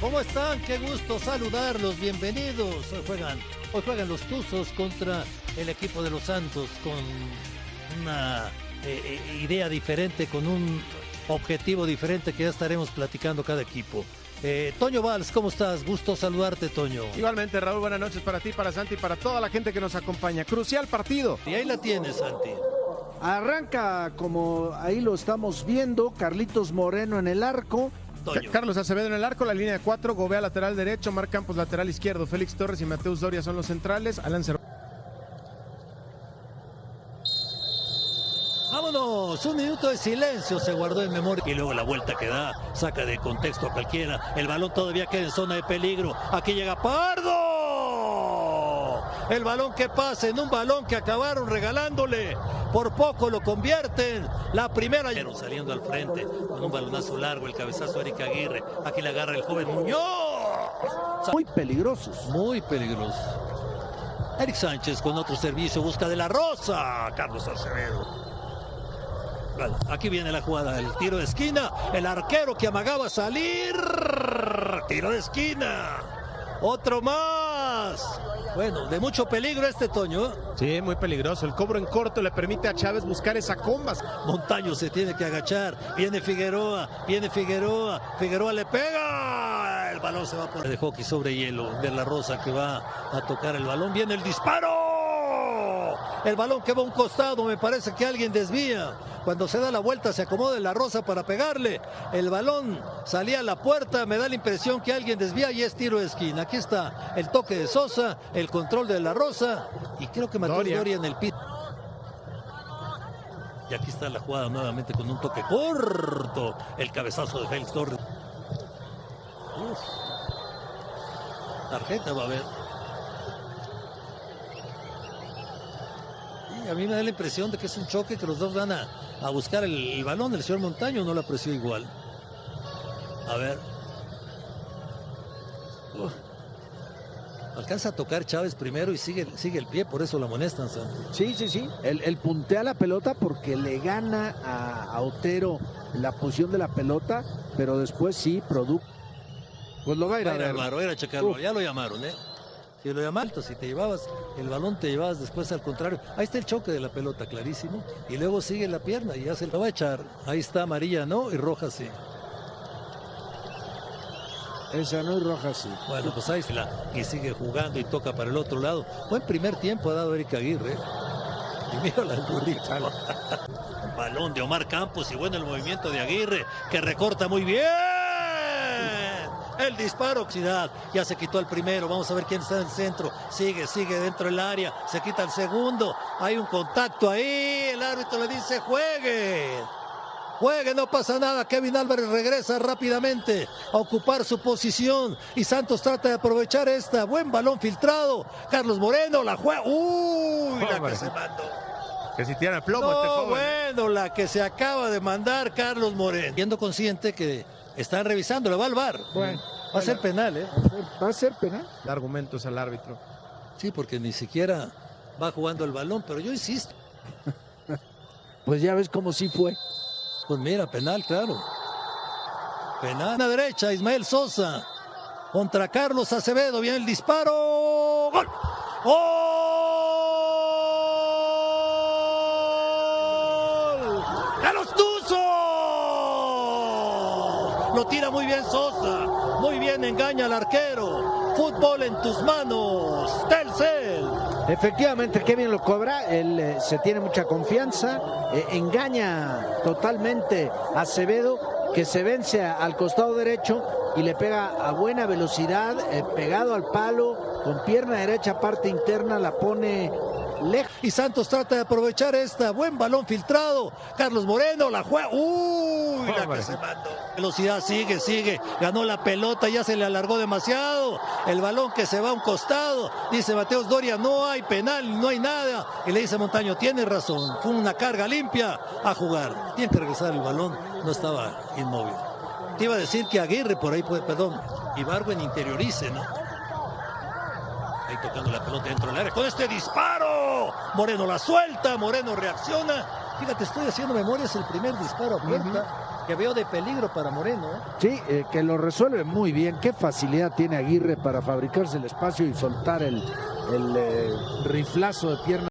¿Cómo están? Qué gusto saludarlos, bienvenidos. Hoy juegan, hoy juegan los Tuzos contra el equipo de los Santos con una eh, eh, idea diferente, con un objetivo diferente que ya estaremos platicando cada equipo. Eh, Toño Valls, ¿cómo estás? Gusto saludarte, Toño. Igualmente, Raúl, buenas noches para ti, para Santi y para toda la gente que nos acompaña. Crucial partido. Y ahí la tienes, Santi. Arranca como ahí lo estamos viendo, Carlitos Moreno en el arco. Toño. Carlos Acevedo en el arco, la línea de cuatro, Gobea lateral derecho, Mar Campos lateral izquierdo, Félix Torres y Mateus Doria son los centrales, Alan Cervantes. Vámonos, un minuto de silencio se guardó en memoria y luego la vuelta que da, saca de contexto a cualquiera. El balón todavía queda en zona de peligro. Aquí llega Pardo. El balón que pasa en un balón que acabaron regalándole. Por poco lo convierten. La primera saliendo al frente con un balonazo largo, el cabezazo de Eric Aguirre. Aquí le agarra el joven Muñoz. Muy peligrosos. Muy peligroso. Eric Sánchez con otro servicio busca de la rosa. Carlos Acevedo. Bueno, aquí viene la jugada, el tiro de esquina, el arquero que amagaba salir, tiro de esquina, otro más. Bueno, de mucho peligro este Toño. ¿eh? Sí, muy peligroso. El cobro en corto le permite a Chávez buscar esa comba. Montaño se tiene que agachar, viene Figueroa, viene Figueroa, Figueroa le pega, el balón se va por de hockey sobre hielo, de la Rosa que va a tocar el balón, viene el disparo. El balón que va a un costado, me parece que alguien desvía. Cuando se da la vuelta se acomoda en la rosa para pegarle. El balón salía a la puerta, me da la impresión que alguien desvía y es tiro de esquina. Aquí está el toque de Sosa, el control de la rosa y creo que Mateo Doria. Doria en el pit. Y aquí está la jugada nuevamente con un toque corto. El cabezazo de Félix Torres. Uf. Tarjeta va a haber. A mí me da la impresión de que es un choque que los dos van a, a buscar el, el balón. El señor Montaño no lo apreció igual. A ver. Uf. Alcanza a tocar Chávez primero y sigue, sigue el pie, por eso la amonestan, Santi. Sí, sí, sí. Él, él puntea la pelota porque le gana a, a Otero la posición de la pelota, pero después sí, producto. Pues lo va a ir a a ver. va a ir a checarlo. Ya lo llamaron, ¿eh? Si lo llamaron, si te llevabas el balón, te llevabas después al contrario. Ahí está el choque de la pelota, clarísimo. Y luego sigue la pierna y ya se lo va a echar. Ahí está amarilla, ¿no? Y roja, sí. Esa no es roja, sí. Bueno, pues ahí está. Y sigue jugando y toca para el otro lado. Buen primer tiempo ha dado Erika Aguirre. Y mira la burrita. Balón de Omar Campos y bueno el movimiento de Aguirre que recorta muy bien. El disparo, Oxidad. Ya se quitó el primero. Vamos a ver quién está en el centro. Sigue, sigue dentro del área. Se quita el segundo. Hay un contacto ahí. El árbitro le dice juegue. Juegue, no pasa nada. Kevin Álvarez regresa rápidamente a ocupar su posición. Y Santos trata de aprovechar esta. Buen balón filtrado. Carlos Moreno la juega. Uy, la que se mandó. Que si tiene plomo este No, joven. bueno, la que se acaba de mandar Carlos Moreno. Siendo consciente que están revisando, le va al bar. Bueno, va a ser penal, ¿eh? Va a ser penal. Da argumentos al árbitro. Sí, porque ni siquiera va jugando el balón, pero yo insisto. Pues ya ves cómo sí fue. Pues mira, penal, claro. Penal. A la derecha, Ismael Sosa. Contra Carlos Acevedo. Viene el disparo. ¡Gol! ¡Gol! ¡A los Tuzos! Lo tira muy bien Muy bien engaña al arquero. Fútbol en tus manos. Telcel. Efectivamente, Kevin lo cobra, él eh, se tiene mucha confianza, eh, engaña totalmente a Acevedo, que se vence al costado derecho y le pega a buena velocidad, eh, pegado al palo, con pierna derecha, parte interna, la pone lejos. Y Santos trata de aprovechar esta. Buen balón filtrado. Carlos Moreno la juega. Uy, la que se mandó. Velocidad sigue, sigue. Ganó la pelota, ya se le alargó demasiado. El balón que se va a un costado. Dice Mateos Doria, no hay penal, no hay nada. Y le dice Montaño, tiene razón. Fue una carga limpia a jugar. Tiene que regresar el balón. No estaba inmóvil. Te iba a decir que Aguirre por ahí puede, perdón, Ibargüen interiorice, ¿no? Ahí tocando la pelota dentro del área. Con este disparo. Moreno la suelta. Moreno reacciona. Fíjate, estoy haciendo memoria. Es el primer disparo a puerta que veo de peligro para Moreno. ¿eh? Sí, eh, que lo resuelve muy bien. Qué facilidad tiene Aguirre para fabricarse el espacio y soltar el, el eh, riflazo de pierna.